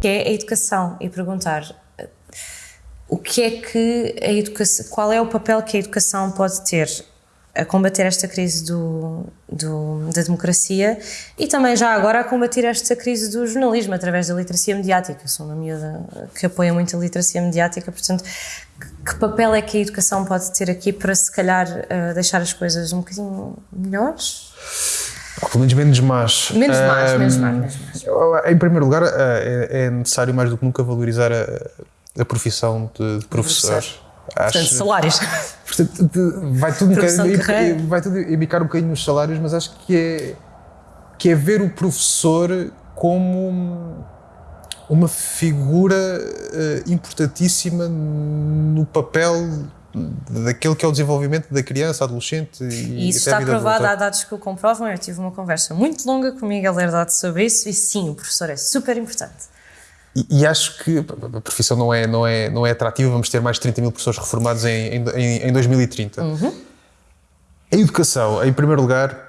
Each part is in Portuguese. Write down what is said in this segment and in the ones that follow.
que é a educação e perguntar o que é que a educação, qual é o papel que a educação pode ter a combater esta crise do, do, da democracia e também já agora a combater esta crise do jornalismo através da literacia mediática. Eu sou uma miúda que apoia muito a literacia mediática, portanto, que, que papel é que a educação pode ter aqui para se calhar uh, deixar as coisas um bocadinho melhores? Pelo menos menos más. Menos más, um, menos más, menos más. Em primeiro lugar, é, é, necessário mais do que nunca valorizar a, a profissão de, de professor. Acho, portanto, salários. Portanto, vai tudo, um bocadinho, vai tudo imitar um bocadinho nos salários, mas acho que é, que é ver o professor como uma figura uh, importantíssima no papel daquele que é o desenvolvimento da criança, adolescente e, e isso está provado, há dados que o comprovam. Eu tive uma conversa muito longa com o Miguel Herdade sobre isso e sim, o professor é super importante. E, e, acho que a profissão não é, não, é, não é atrativa, vamos ter mais de 30 mil professores reformados em, em, em 2030. Uhum. A educação, em primeiro lugar,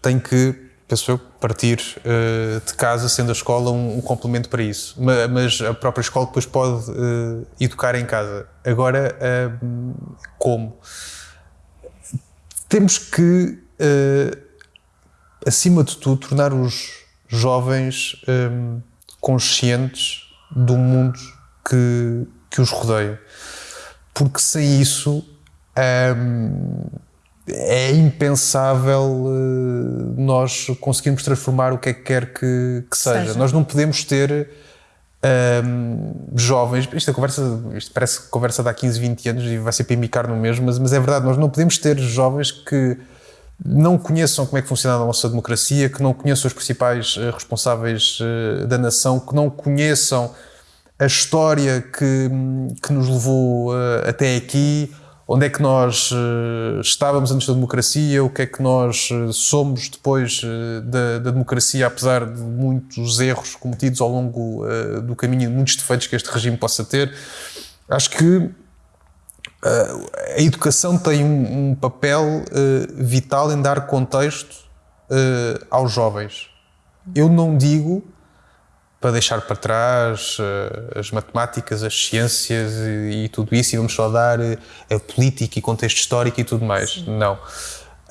tem que, penso eu, partir uh, de casa, sendo a escola um, um, complemento para isso. Mas a própria escola depois pode uh, educar em casa. Agora, uh, como? Temos que, acima de tudo, tornar os jovens conscientes do mundo que, que os rodeia. Porque sem isso hum, é impensável uh, nós conseguirmos transformar o que é que quer que, que seja. seja. Nós não podemos ter um, jovens. Isto, é conversa, isto parece conversa de há 15, 20 anos e vai ser para imicar no mesmo, mas, mas é verdade, nós não podemos ter jovens que não conheçam como é que funciona a nossa democracia, que não conheçam os principais uh, responsáveis uh, da nação, que não conheçam a história que, que nos levou até aqui, onde é que nós estávamos antes da democracia, o que é que nós somos depois da, da, democracia, apesar de muitos erros cometidos ao longo do caminho, muitos defeitos que este regime possa ter. Acho que a educação tem um, papel vital em dar contexto aos jovens. Eu não digo para deixar para trás uh, as matemáticas, as ciências e, e, tudo isso e vamos só dar a política e contexto histórico e tudo mais. Sim. Não.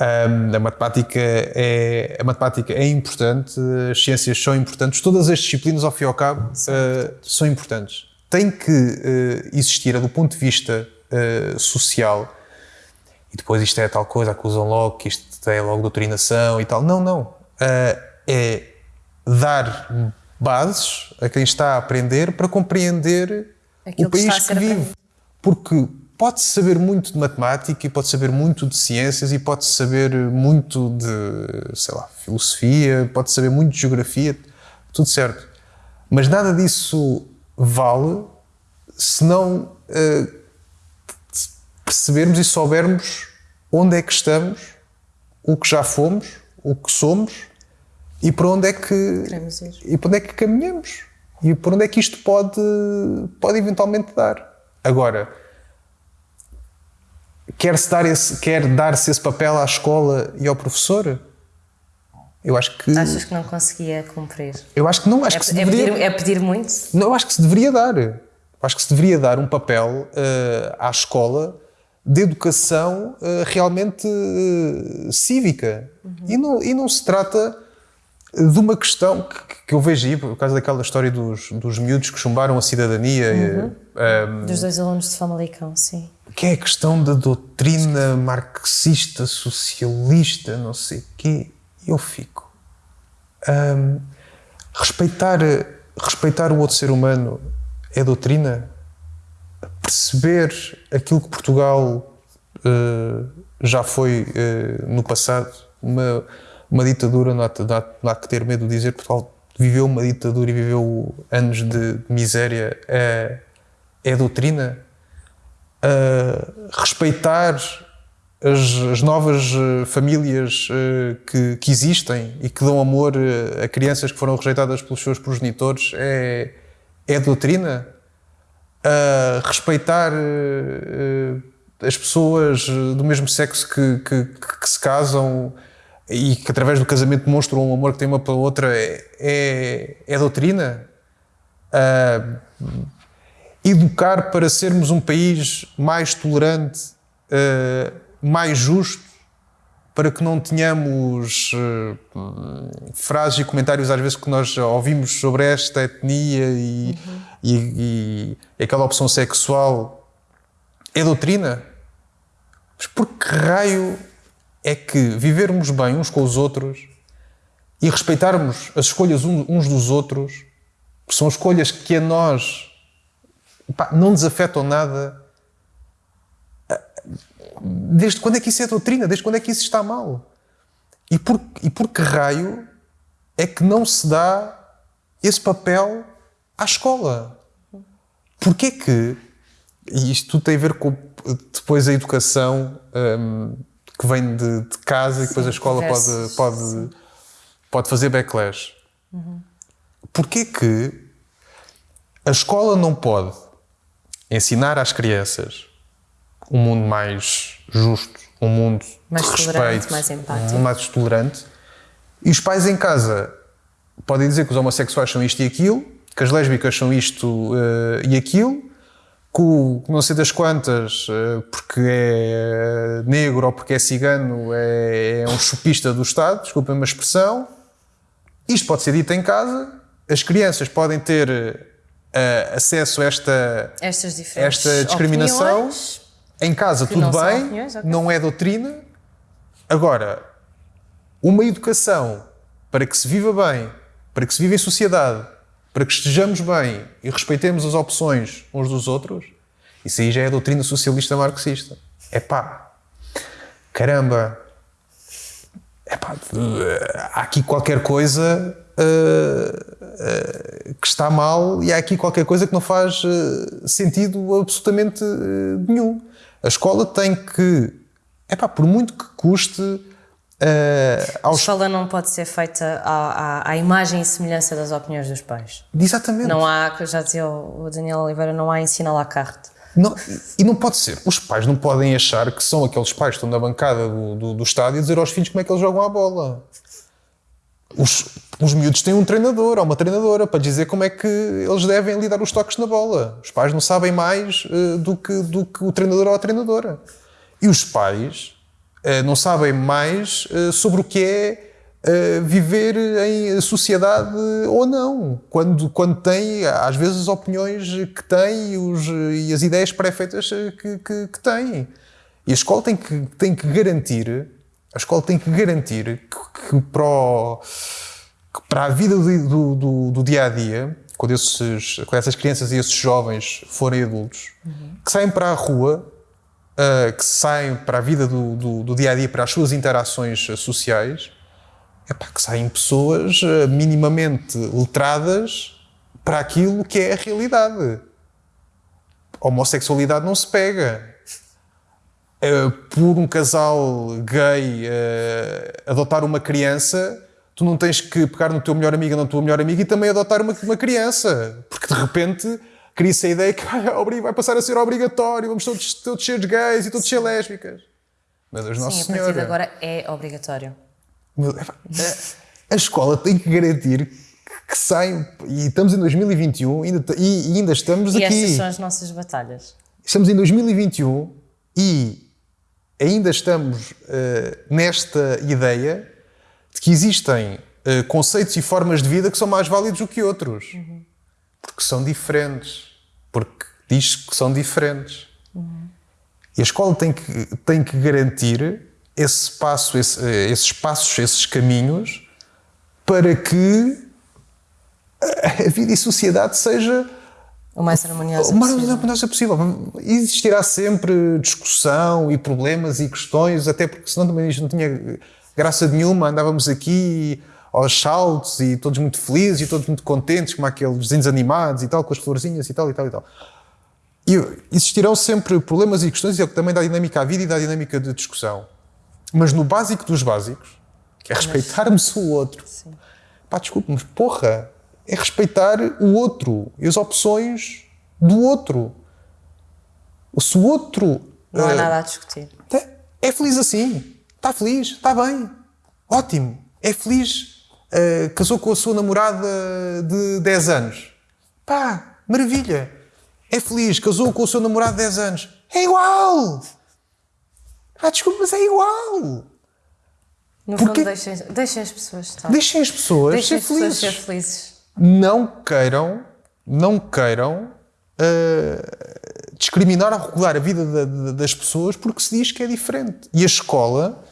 Um, a, matemática é, a matemática é importante, as ciências são importantes, todas as disciplinas, ao fim e ao cabo, são importantes. Tem que existir, do ponto de vista uh, social. E depois isto é tal coisa, acusam logo que isto é logo doutrinação e tal. Não, não. Uh, é dar bases a quem está a aprender para compreender Aquilo o país que, que vive. Aprendido. Porque pode saber muito de matemática e pode saber muito de ciências e pode saber muito de, sei lá, filosofia, pode saber muito de geografia, tudo certo. Mas nada disso vale se não uh, percebermos e soubermos onde é que estamos, o que já fomos, o que somos e para onde é que e para onde é que caminhamos e para onde é que isto pode pode eventualmente dar. Agora quer-se dar esse quer dar-se esse papel à escola e ao professor? Eu acho que achas que não conseguia cumprir? Eu acho que não, acho é, que se é deveria pedir, é pedir muito. Não, eu acho que se deveria dar. Eu acho que se deveria dar um papel uh, à escola de educação uh, realmente uh, cívica. Uhum. E, não, e não se trata de uma questão que, que, eu vejo aí, por causa daquela história dos, dos miúdos que chumbaram a cidadania. Uhum. Um, ehm, dos dois alunos de Famalicão, sim. Que é a questão da doutrina marxista, socialista, não sei o quê. Eu fico. Um, ehm, respeitar, respeitar o outro ser humano é doutrina? perceber aquilo que Portugal uh, já foi uh, no passado, uma, uma ditadura, não há, não há, que ter medo de dizer, Portugal viveu uma ditadura e viveu anos de, miséria, é, é doutrina. Respeitar as, as, novas famílias uh, que, que, existem e que dão amor a crianças que foram rejeitadas pelos seus progenitores é, é doutrina? Respeitar as pessoas do mesmo sexo que, que, que, se casam e que através do casamento demonstram um amor que tem uma pela outra é, é, é doutrina? uh, educar para sermos um país mais tolerante, uh, mais justo, para que não tenhamos uh, frases e comentários às vezes que nós ouvimos sobre esta etnia e, uhum. e, e aquela opção sexual. É doutrina? Mas por que raio é que vivermos bem uns com os outros e respeitarmos as escolhas uns dos outros, que são escolhas que a nós pá, não nos afetam nada, desde quando é que isso é doutrina? Desde quando é que isso está mal? E por, e por que raio é que não se dá esse papel à escola? Porquê que, e isto tudo tem a ver com depois a educação um, que vem de, de casa Sim, e depois a escola pode, pode, pode fazer backlash. Uhum. Porquê que a escola não pode ensinar às crianças um mundo mais justo, um mundo mais de respeito, mais empático, um mais tolerante, e os pais em casa podem dizer que os homossexuais são isto e aquilo, que as lésbicas são isto uh, e aquilo, o não sei das quantas, uh, porque é negro ou porque é cigano, é, é um chupista do Estado, desculpem uma expressão. Isto pode ser dito em casa, as crianças podem ter uh, acesso a esta, esta discriminação. Em casa, tudo bem, opiniões, okay. não é doutrina. Agora, uma educação para que se viva bem, para que se viva em sociedade, para que estejamos bem e respeitemos as opções uns dos outros, isso aí já é a doutrina socialista marxista. É pá, caramba, é pá, há aqui qualquer coisa uh, uh, que está mal e há aqui qualquer coisa que não faz uh, sentido absolutamente nenhum. A escola tem que, é pá, por muito que custe. Uh, aos... A escola não pode ser feita à, à, à, imagem e semelhança das opiniões dos pais. Exatamente. Não há, já dizia o Daniel Oliveira, não há ensino à la carte. Não, e não pode ser. Os pais não podem achar que são aqueles pais que estão na bancada do, do, do estádio e dizer aos filhos como é que eles jogam a bola. Os, os miúdos têm um treinador ou uma treinadora para dizer como é que eles devem lidar os toques na bola. Os pais não sabem mais uh, do, que, do que o treinador ou a treinadora. E os pais não sabem mais uh, sobre o que é viver em sociedade ou não. Quando, quando têm, às vezes, as opiniões que têm os, e as ideias pré-feitas que, que, que têm. E a escola tem que, tem que garantir a escola tem que garantir que, que para, o, que para, a vida do, do, do, dia a dia, quando, esses, quando essas crianças e esses jovens forem adultos, uhum. que saem para a rua, uh, que saem para a vida do, do, do, dia a dia, para as suas interações sociais, é pá, que saem pessoas uh, minimamente letradas para aquilo que é a realidade. A homossexualidade não se pega uh, por um casal gay adotar uma criança, tu não tens que pegar no teu melhor amigo ou na tua melhor amiga e também adotar uma, uma criança. Porque de repente cria-se a ideia que vai, vai, passar a ser obrigatório, vamos todos, todos ser gays e todos ser lésbicas. Meu Deus, Sim, Nossa a partir de agora é obrigatório. A escola tem que garantir que saem, e estamos em 2021 ainda, e, e ainda estamos e aqui. E estas são as nossas batalhas. Estamos em 2021 e ainda estamos uh, nesta ideia de que existem uh, conceitos e formas de vida que são mais válidos do que outros. Uhum. Porque são diferentes. Porque diz que são diferentes. Uhum. E a escola tem que, tem que garantir esse espaço, esse, uh, esses passos, esses caminhos para que a vida e a sociedade seja o mais harmoniosa o mais harmoniosa possível. Existirá sempre discussão e problemas e questões, até porque senão também isto não tinha graça nenhuma, andávamos aqui aos saltos e todos muito felizes e todos muito contentes, como aqueles desenhos animados e tal, com as florzinhas e tal e tal e tal. E existirão sempre problemas e questões, e é o que também dá dinâmica à vida e dá dinâmica de discussão. Mas no básico dos básicos, que é respeitarmos o outro. Sim. Pá, desculpe, mas porra, é respeitar o outro e as opções do outro. Se o outro. Não há uh, nada a discutir. É, é feliz assim. Está feliz, está bem. Ótimo. É feliz. Uh, casou com a sua namorada de 10 anos. Pá, maravilha. É feliz, casou com o seu namorado de 10 anos. É igual! Ah, desculpa, mas é igual! No Porque- fundo, deixem, deixem as pessoas estar. Deixem as pessoas Deixem ser as pessoas felizes. ser felizes. Não queiram, não queiram ah, discriminar ou regular a vida da- da- das pessoas porque se diz que é diferente. E a escola,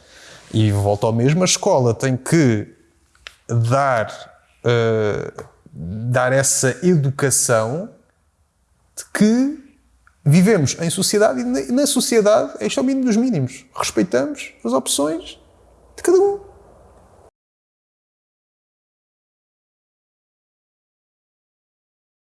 e volto ao mesmo, a escola tem que dar, ah, dar essa educação de que vivemos em sociedade e na sociedade este é o mínimo dos mínimos. Respeitamos as opções de cada um.